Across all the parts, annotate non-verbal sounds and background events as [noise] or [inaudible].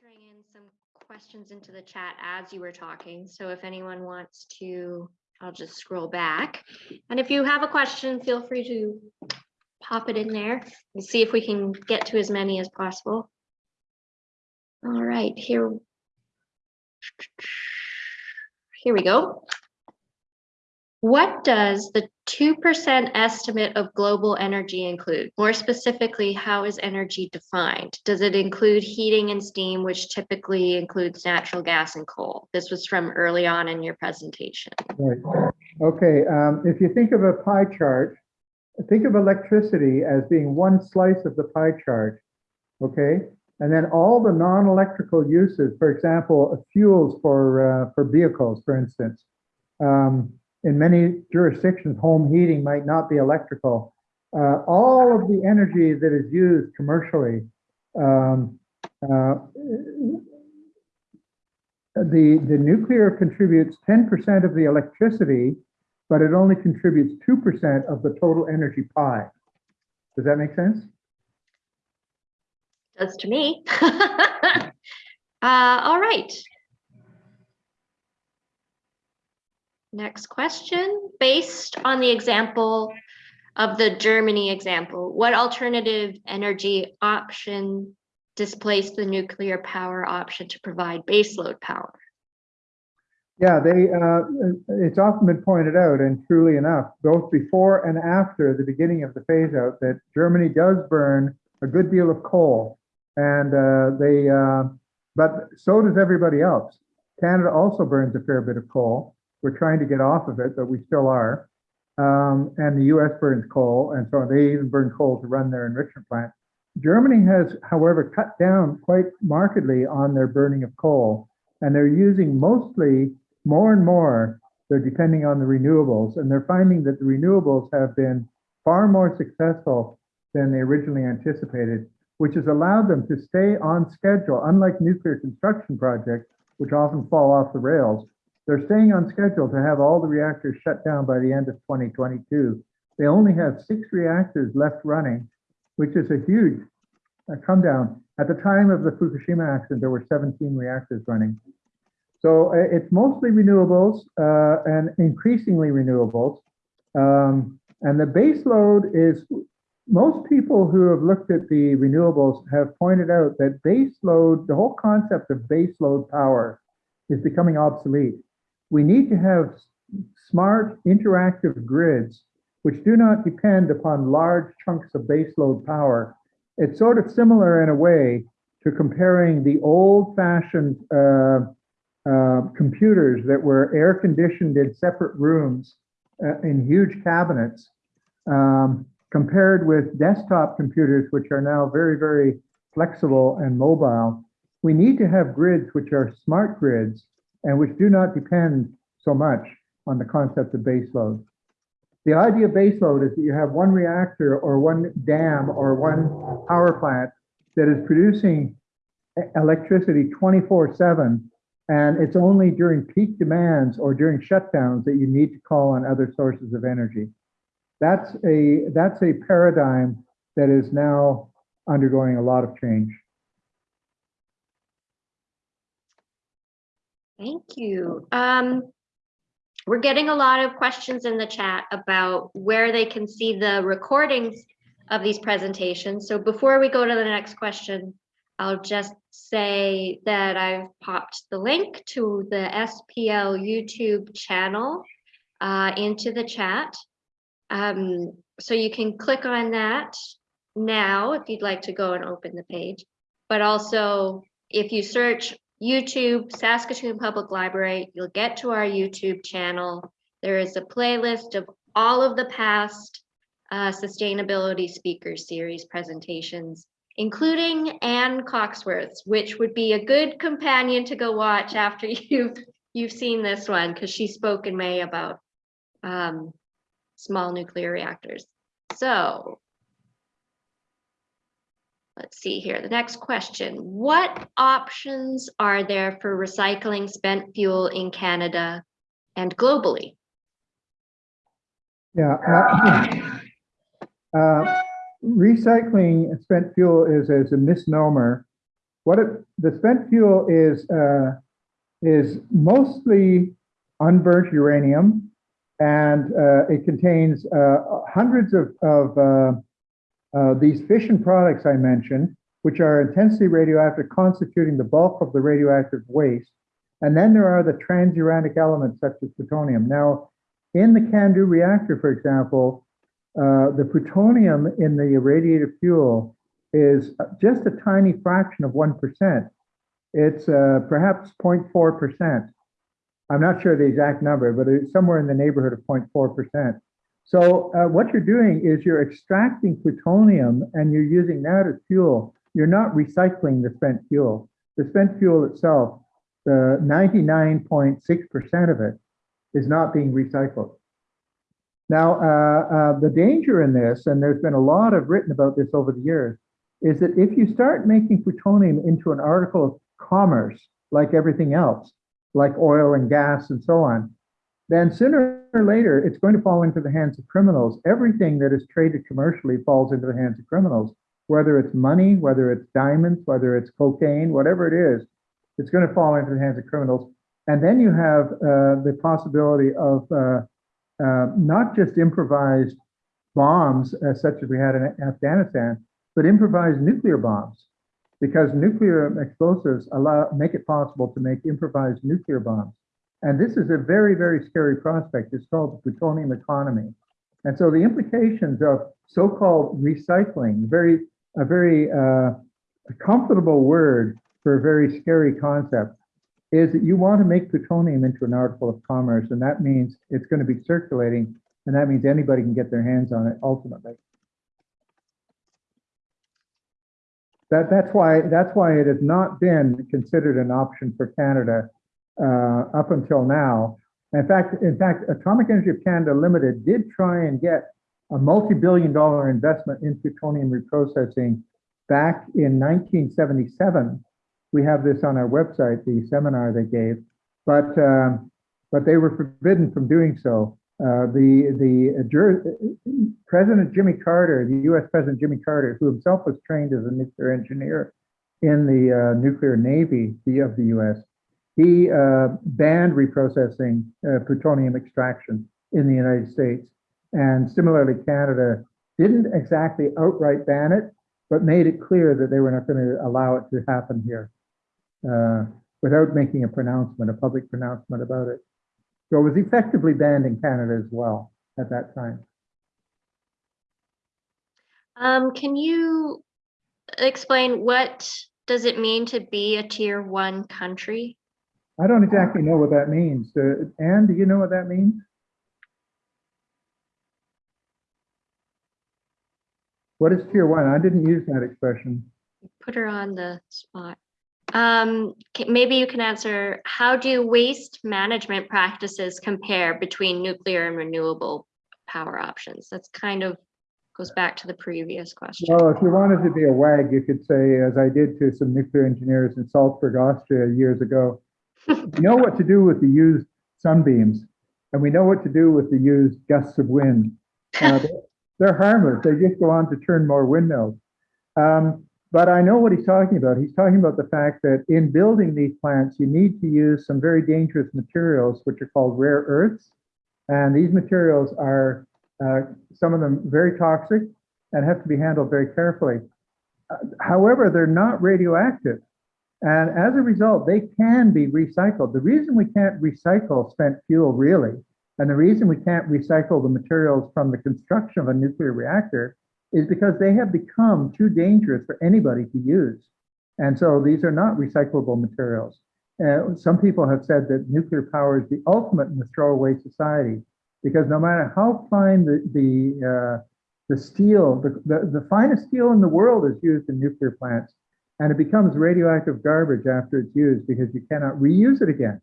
entering in some questions into the chat as you were talking. So if anyone wants to, I'll just scroll back. And if you have a question, feel free to pop it in there. We'll see if we can get to as many as possible. All right, here. Here we go. What does the 2% estimate of global energy include? More specifically, how is energy defined? Does it include heating and steam, which typically includes natural gas and coal? This was from early on in your presentation. Right. Okay, um, if you think of a pie chart, think of electricity as being one slice of the pie chart, okay? And then all the non-electrical uses, for example, fuels for, uh, for vehicles, for instance. Um, in many jurisdictions, home heating might not be electrical. Uh, all of the energy that is used commercially, um, uh, the, the nuclear contributes 10% of the electricity, but it only contributes 2% of the total energy pie. Does that make sense? Does to me. [laughs] uh, all right. Next question. Based on the example of the Germany example, what alternative energy option displaced the nuclear power option to provide baseload power? Yeah, they. Uh, it's often been pointed out, and truly enough, both before and after the beginning of the phase out, that Germany does burn a good deal of coal, and uh, they. Uh, but so does everybody else. Canada also burns a fair bit of coal. We're trying to get off of it, but we still are. Um, and the U.S. burns coal, and so they even burn coal to run their enrichment plant. Germany has, however, cut down quite markedly on their burning of coal, and they're using mostly more and more, they're depending on the renewables, and they're finding that the renewables have been far more successful than they originally anticipated, which has allowed them to stay on schedule, unlike nuclear construction projects, which often fall off the rails. They're staying on schedule to have all the reactors shut down by the end of 2022. They only have six reactors left running, which is a huge uh, come down. At the time of the Fukushima accident, there were 17 reactors running. So uh, it's mostly renewables uh, and increasingly renewables. Um, and the base load is, most people who have looked at the renewables have pointed out that base load, the whole concept of base load power is becoming obsolete. We need to have smart interactive grids which do not depend upon large chunks of base load power. It's sort of similar in a way to comparing the old fashioned uh, uh, computers that were air conditioned in separate rooms uh, in huge cabinets um, compared with desktop computers, which are now very, very flexible and mobile. We need to have grids which are smart grids and which do not depend so much on the concept of baseload. The idea of baseload is that you have one reactor or one dam or one power plant that is producing electricity 24 7 and it's only during peak demands or during shutdowns that you need to call on other sources of energy. That's a, that's a paradigm that is now undergoing a lot of change. Thank you. Um, we're getting a lot of questions in the chat about where they can see the recordings of these presentations. So before we go to the next question, I'll just say that I've popped the link to the SPL YouTube channel uh, into the chat. Um, so you can click on that now if you'd like to go and open the page. But also, if you search YouTube, Saskatoon Public Library, you'll get to our YouTube channel. There is a playlist of all of the past uh, sustainability speaker series presentations including Anne Coxworth's, which would be a good companion to go watch after [laughs] you've you've seen this one because she spoke in May about um, small nuclear reactors. So let's see here. The next question. What options are there for recycling spent fuel in Canada and globally? Yeah. Uh, [coughs] uh, recycling spent fuel is as a misnomer. what it, the spent fuel is, uh, is mostly unburnt uranium, and uh, it contains uh, hundreds of, of uh, these fission products I mentioned, which are intensely radioactive, constituting the bulk of the radioactive waste. And then there are the transuranic elements such as plutonium. Now, in the CANDU reactor, for example, uh, the plutonium in the irradiated fuel is just a tiny fraction of 1%. It's uh, perhaps 0.4%. I'm not sure the exact number, but it's somewhere in the neighborhood of 0.4%. So uh, what you're doing is you're extracting plutonium and you're using that as fuel. You're not recycling the spent fuel. The spent fuel itself, the 99.6% of it is not being recycled. Now, uh, uh, the danger in this, and there's been a lot of written about this over the years, is that if you start making plutonium into an article of commerce, like everything else, like oil and gas and so on, then sooner or later, it's going to fall into the hands of criminals. Everything that is traded commercially falls into the hands of criminals, whether it's money, whether it's diamonds, whether it's cocaine, whatever it is, it's going to fall into the hands of criminals. And then you have uh, the possibility of uh, uh, not just improvised bombs, uh, such as we had in Afghanistan, but improvised nuclear bombs, because nuclear explosives allow make it possible to make improvised nuclear bombs. And this is a very, very scary prospect. It's called the plutonium economy. And so the implications of so-called recycling, very a very uh, comfortable word for a very scary concept, is that you want to make plutonium into an article of commerce, and that means it's going to be circulating, and that means anybody can get their hands on it ultimately. That, that's why that's why it has not been considered an option for Canada uh, up until now. In fact, in fact, Atomic Energy of Canada Limited did try and get a multi-billion dollar investment in plutonium reprocessing back in 1977. We have this on our website, the seminar they gave, but um, but they were forbidden from doing so. Uh, the the uh, President Jimmy Carter, the U.S. President Jimmy Carter, who himself was trained as a nuclear engineer in the uh, nuclear navy of the U.S., he uh, banned reprocessing uh, plutonium extraction in the United States. And similarly, Canada didn't exactly outright ban it, but made it clear that they were not going to allow it to happen here uh, without making a pronouncement, a public pronouncement about it. So it was effectively banned in Canada as well at that time. Um, can you explain what does it mean to be a tier one country? I don't exactly know what that means. Uh, Anne, do you know what that means? What is tier one? I didn't use that expression. Put her on the spot. Um, maybe you can answer, how do waste management practices compare between nuclear and renewable power options? That's kind of goes back to the previous question. Well, if you wanted to be a wag, you could say, as I did to some nuclear engineers in Salzburg, Austria years ago, we know what to do with the used sunbeams, and we know what to do with the used gusts of wind. Uh, [laughs] they're- harmless. They just go on to turn more windmills. Um, but I know what he's talking about. He's talking about the fact that in building these plants, you need to use some very dangerous materials, which are called rare earths. And these materials are, uh, some of them very toxic and have to be handled very carefully. Uh, However, they're not radioactive. And as a result, they can be recycled. The reason we can't recycle spent fuel really, and the reason we can't recycle the materials from the construction of a nuclear reactor is because they have become too dangerous for anybody to use. And so these are not recyclable materials. Uh, some people have said that nuclear power is the ultimate in the throwaway society because no matter how fine the the uh, the steel, the, the, the finest steel in the world is used in nuclear plants, and it becomes radioactive garbage after it's used because you cannot reuse it again.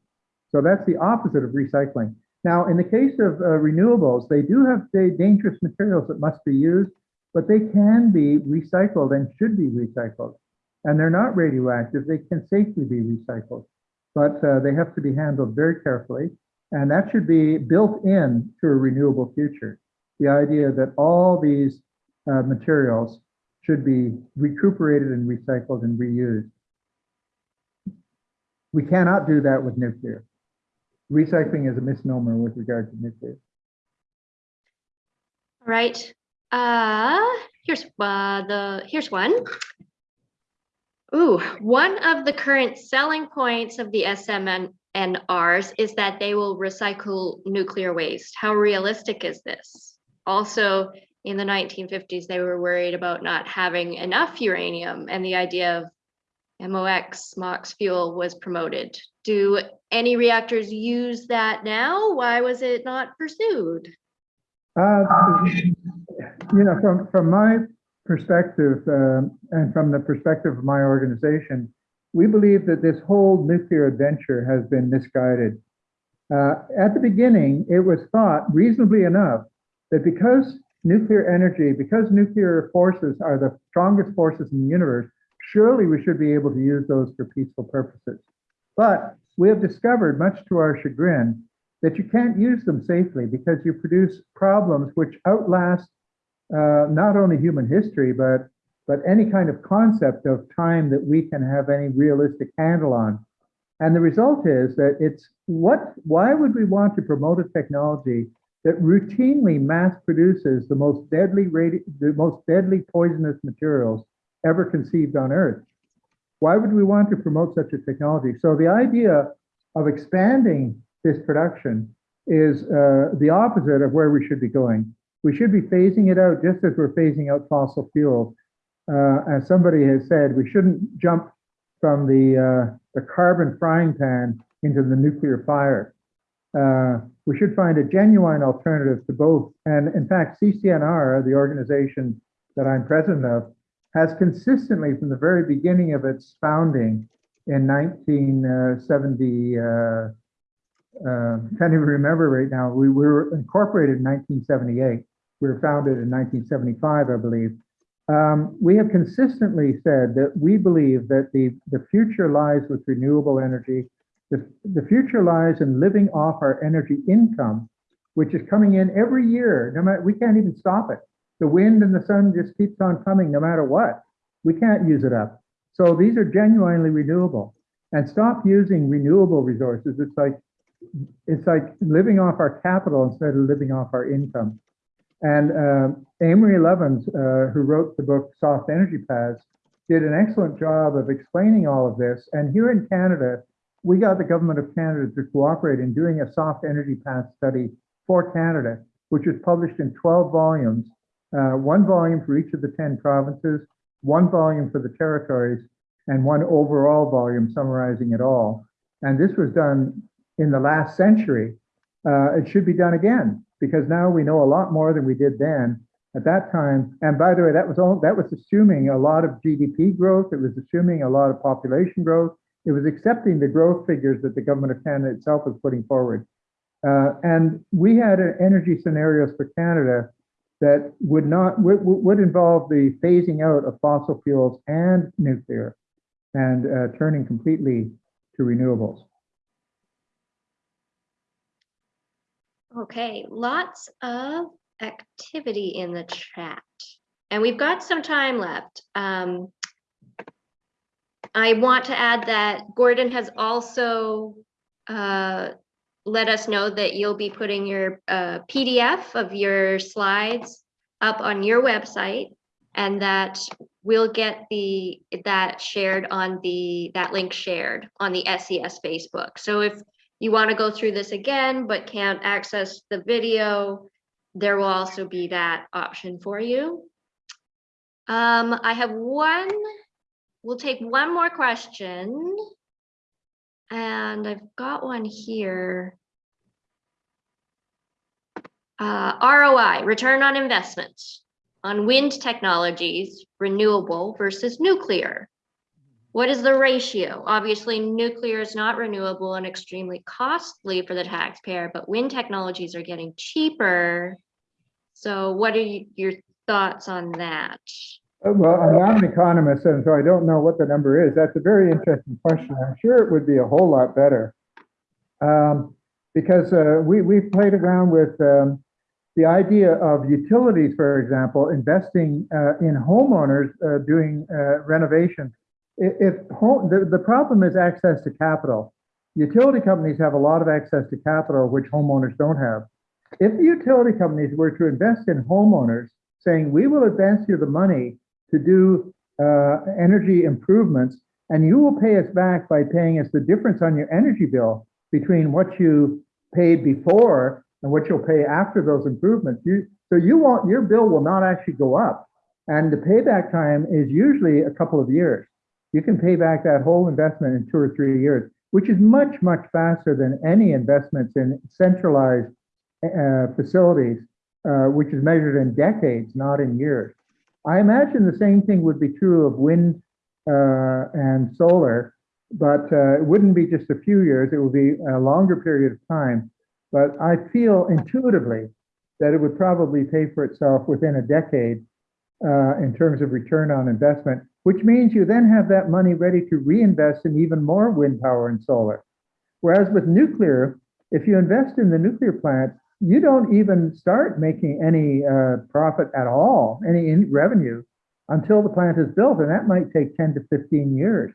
So that's the opposite of recycling. Now, in the case of uh, renewables, they do have da- dangerous materials that must be used, but they can be recycled and should be recycled. And they're not radioactive, they can safely be recycled, but uh, they have to be handled very carefully. And that should be built in to a renewable future. The idea that all these uh, materials should be recuperated and recycled and reused. We cannot do that with nuclear. Recycling is a misnomer with regard to nuclear. All right. Uh, here's uh, the here's one. Ooh, one of the current selling points of the SMNRs is that they will recycle nuclear waste. How realistic is this? Also, in the 1950s, they were worried about not having enough uranium, and the idea of MOX, MOX fuel was promoted. Do any reactors use that now? Why was it not pursued? Uh, you know, from, from my perspective, um, and from the perspective of my organization, we believe that this whole nuclear adventure has been misguided. Uh, at the beginning, it was thought reasonably enough that because nuclear energy, because nuclear forces are the strongest forces in the universe, surely we should be able to use those for peaceful purposes. But we have discovered, much to our chagrin, that you can't use them safely because you produce problems which outlast uh, not only human history, but but any kind of concept of time that we can have any realistic handle on. And the result is that it's what, why would we want to promote a technology that routinely mass produces the most deadly, the most deadly poisonous materials ever conceived on Earth? Why would we want to promote such a technology? So the idea of expanding this production is uh, the opposite of where we should be going. We should be phasing it out just as we're phasing out fossil fuels. Uh, as somebody has said, we shouldn't jump from the, uh, the carbon frying pan into the nuclear fire. We should find a genuine alternative to both. And in fact, CCNR, the organization that I'm president of, has consistently from the very beginning of its founding in 1970, uh, uh, can't even remember right now, we were incorporated in 1978. We were founded in 1975, I believe. Um, we have consistently said that we believe that the, the future lies with renewable energy. The, the future lies in living off our energy income, which is coming in every year. No matter, we can't even stop it. The wind and the sun just keeps on coming no matter what. We can't use it up. So these are genuinely renewable. And stop using renewable resources. It's like it's like living off our capital instead of living off our income. And uh, Amory Lovins, uh, who wrote the book Soft Energy Paths, did an excellent job of explaining all of this. And here in Canada, we got the government of Canada to cooperate in doing a soft energy path study for Canada, which was published in 12 volumes, uh, one volume for each of the 10 provinces, one volume for the territories, and one overall volume summarizing it all. And this was done in the last century. Uh, it should be done again because now we know a lot more than we did then at that time. And by the way, that was all, that was assuming a lot of GDP growth. It was assuming a lot of population growth. It was accepting the growth figures that the government of Canada itself was putting forward. Uh, and we had energy scenarios for Canada that would not would, would involve the phasing out of fossil fuels and nuclear and uh, turning completely to renewables. Okay, lots of activity in the chat. And we've got some time left. Um, I want to add that Gordon has also uh, let us know that you'll be putting your uh, PDF of your slides up on your website and that we'll get the that shared on the that link shared on the SES Facebook. So if you want to go through this again but can't access the video, there will also be that option for you. Um, I have one, we'll take one more question. And I've got one here. Uh, ROI, return on investment on wind technologies, renewable versus nuclear. What is the ratio? Obviously, nuclear is not renewable and extremely costly for the taxpayer, but wind technologies are getting cheaper. So what are you, your thoughts on that? Uh, Well, I'm not an economist, and so I don't know what the number is. That's a very interesting question. I'm sure it would be a whole lot better. Um, because uh, we, we've played around with um, the idea of utilities, for example, investing uh, in homeowners uh, doing uh, renovations if, home, the, the problem is access to capital. Utility companies have a lot of access to capital, which homeowners don't have. If the utility companies were to invest in homeowners, saying, we will advance you the money to do uh, energy improvements, and you will pay us back by paying us the difference on your energy bill between what you paid before and what you'll pay after those improvements. You, so you want, your bill will not actually go up. And the payback time is usually a couple of years. You can pay back that whole investment in two or three years, which is much, much faster than any investments in centralized uh, facilities, uh, which is measured in decades, not in years. I imagine the same thing would be true of wind uh, and solar, but uh, it wouldn't be just a few years, it would be a longer period of time. But I feel intuitively that it would probably pay for itself within a decade uh, in terms of return on investment, which means you then have that money ready to reinvest in even more wind power and solar. Whereas with nuclear, if you invest in the nuclear plant, you don't even start making any uh, profit at all, any revenue until the plant is built, and that might take 10 to 15 years.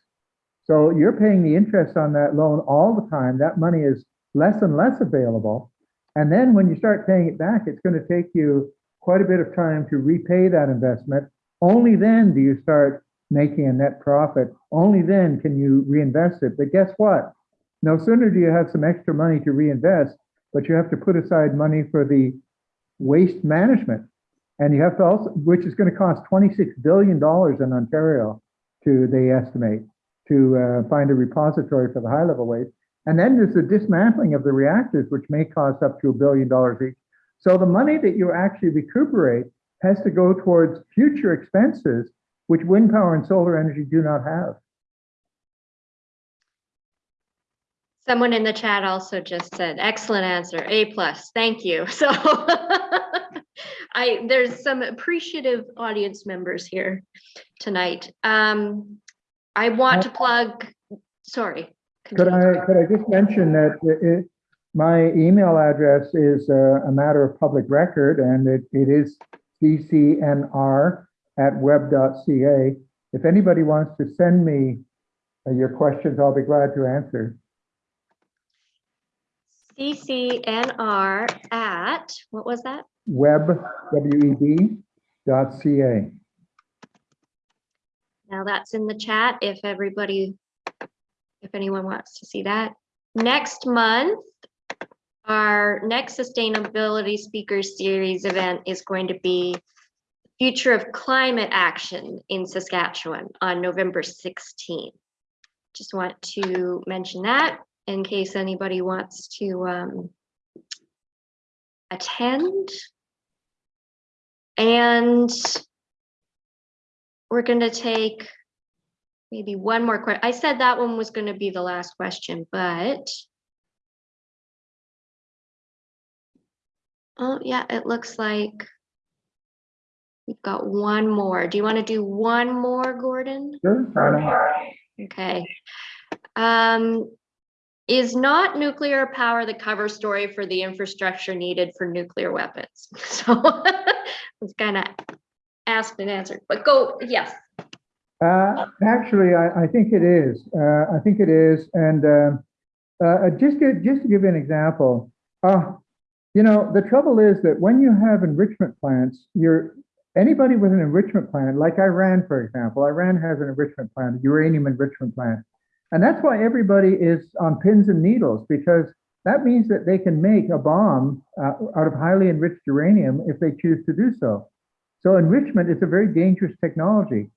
So you're paying the interest on that loan all the time. That money is less and less available. And then when you start paying it back, it's going to take you quite a bit of time to repay that investment. Only then do you start making a net profit. Only then can you reinvest it. But guess what? No sooner do you have some extra money to reinvest, but you have to put aside money for the waste management. And you have to also, which is going to cost $26 billion in Ontario to, they estimate, to uh, find a repository for the high level waste. And then there's the dismantling of the reactors, which may cost up to a billion dollars each. So the money that you actually recuperate has to go towards future expenses, which wind power and solar energy do not have. Someone in the chat also just said, excellent answer, A plus, thank you. [laughs] So I, there's some appreciative audience members here tonight. Um, I want to plug, sorry. Could I, could I just mention that it- it, my email address is a, a matter of public record and it, it is ccnr at web.ca. If anybody wants to send me uh, your questions, I'll be glad to answer. CCNR at, what was that? Web, W-E-B, dot C-A. Now that's in the chat if everybody, if anyone wants to see that. Next month, our next Sustainability Speakers Series event is going to be Future of Climate Action in Saskatchewan on November 16th. Just want to mention that in case anybody wants to um, attend. And we're going to take maybe one more question. I said that one was going to be the last question, but oh yeah, it looks like we've got one more. Do you want to do one more, Gordon? Sure? Okay. Um, is not nuclear power the cover story for the infrastructure needed for nuclear weapons? [laughs] So [laughs] it's kind of asked and answered, but go, yes. Uh, actually, I, I think it is. Uh, I think it is. And um, uh, just to, just to give you an example, uh, you know, the trouble is that when you have enrichment plants, you're anybody with an enrichment plant, like Iran, for example, Iran has an enrichment plant, uranium enrichment plant. And that's why everybody is on pins and needles, because that means that they can make a bomb uh, out of highly enriched uranium if they choose to do so. So enrichment is a very dangerous technology.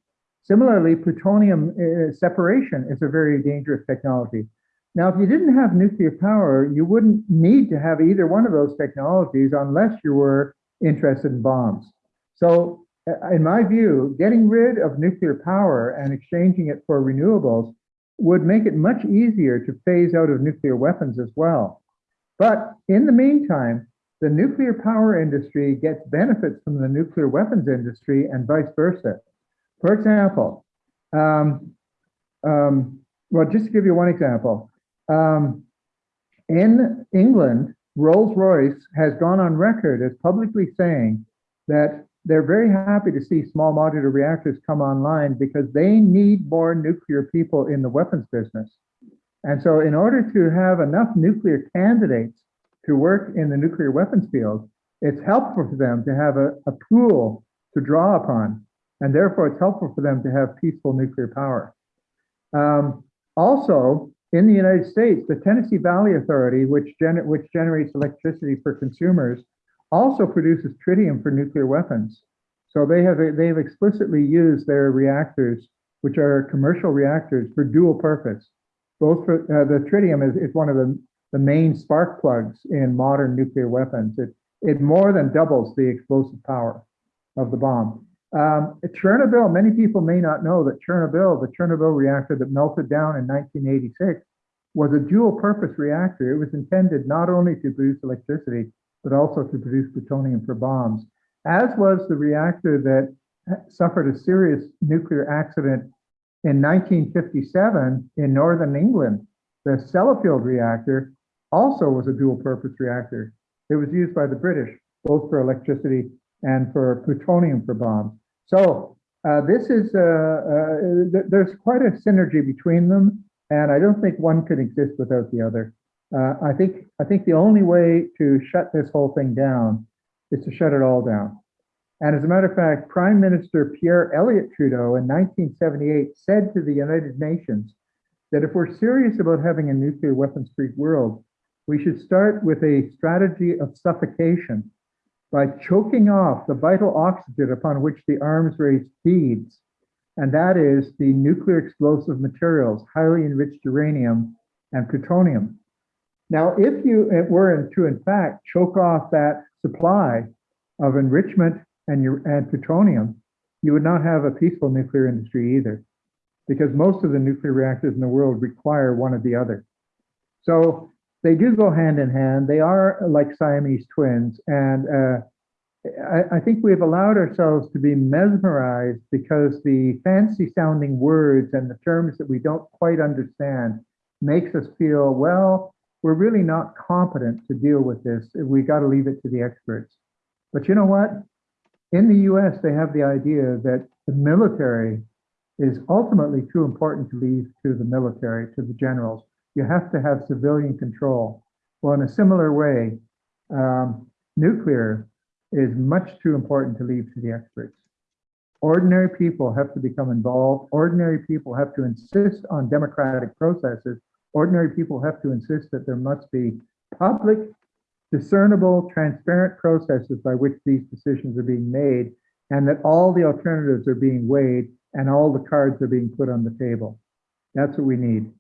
Similarly, plutonium uh, separation is a very dangerous technology. Now, if you didn't have nuclear power, you wouldn't need to have either one of those technologies unless you were interested in bombs. So uh, in my view, getting rid of nuclear power and exchanging it for renewables would make it much easier to phase out of nuclear weapons as well. But in the meantime, the nuclear power industry gets benefits from the nuclear weapons industry and vice versa. For example, um, um, well, just to give you one example, um, in England, Rolls-Royce has gone on record as publicly saying that they're very happy to see small modular reactors come online because they need more nuclear people in the weapons business. And so in order to have enough nuclear candidates to work in the nuclear weapons field, it's helpful for them to have a, a pool to draw upon. And therefore, it's helpful for them to have peaceful nuclear power. Um, also, in the United States, the Tennessee Valley Authority, which, which generates electricity for consumers, also produces tritium for nuclear weapons. So they have they've explicitly used their reactors, which are commercial reactors, for dual purpose. Both for uh, the tritium is, is one of the, the main spark plugs in modern nuclear weapons. It it more than doubles the explosive power of the bomb. Um, Chernobyl, many people may not know that Chernobyl, the Chernobyl reactor that melted down in 1986, was a dual purpose reactor. It was intended not only to produce electricity, but also to produce plutonium for bombs, as was the reactor that suffered a serious nuclear accident in 1957 in northern England. The Sellafield reactor also was a dual purpose reactor. It was used by the British, both for electricity and for plutonium for bombs. So uh, this is, uh, uh, th there's quite a synergy between them, and I don't think one could exist without the other. Uh, I think I think the only way to shut this whole thing down is to shut it all down. And as a matter of fact, Prime Minister Pierre Elliott Trudeau in 1978 said to the United Nations that if we're serious about having a nuclear weapons-free world, we should start with a strategy of suffocation by choking off the vital oxygen upon which the arms race feeds, and that is the nuclear explosive materials, highly enriched uranium and plutonium. Now, if you were to, in fact, choke off that supply of enrichment and, and plutonium, you would not have a peaceful nuclear industry either, because most of the nuclear reactors in the world require one or the other. So they do go hand in hand. They are like Siamese twins. And uh, I, I, think we've allowed ourselves to be mesmerized because the fancy sounding words and the terms that we don't quite understand makes us feel, well, we're really not competent to deal with this. We got to leave it to the experts. But you know what? In the US, they have the idea that the military is ultimately too important to leave to the military, to the generals you have to have civilian control. Well, in a similar way, um, nuclear is much too important to leave to the experts. Ordinary people have to become involved. Ordinary people have to insist on democratic processes. Ordinary people have to insist that there must be public, discernible, transparent processes by which these decisions are being made and that all the alternatives are being weighed and all the cards are being put on the table. That's what we need.